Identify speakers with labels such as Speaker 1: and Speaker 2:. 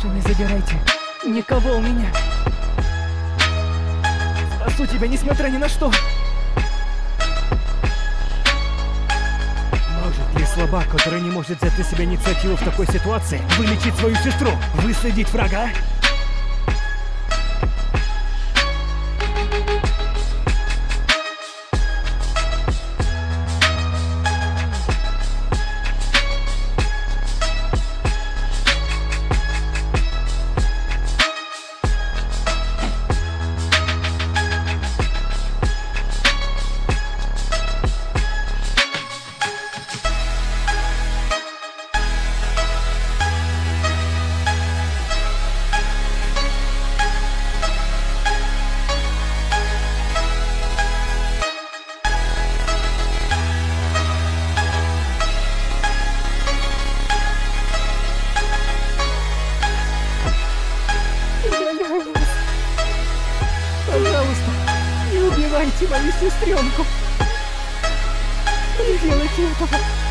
Speaker 1: Прошу, не забирайте никого у меня. Спасу тебя, несмотря ни на что. Может ли слабак, который не может взять на себя инициативу в такой ситуации, вылечить свою сестру, выследить врага? Убивайте мою сестренку. Не делайте этого.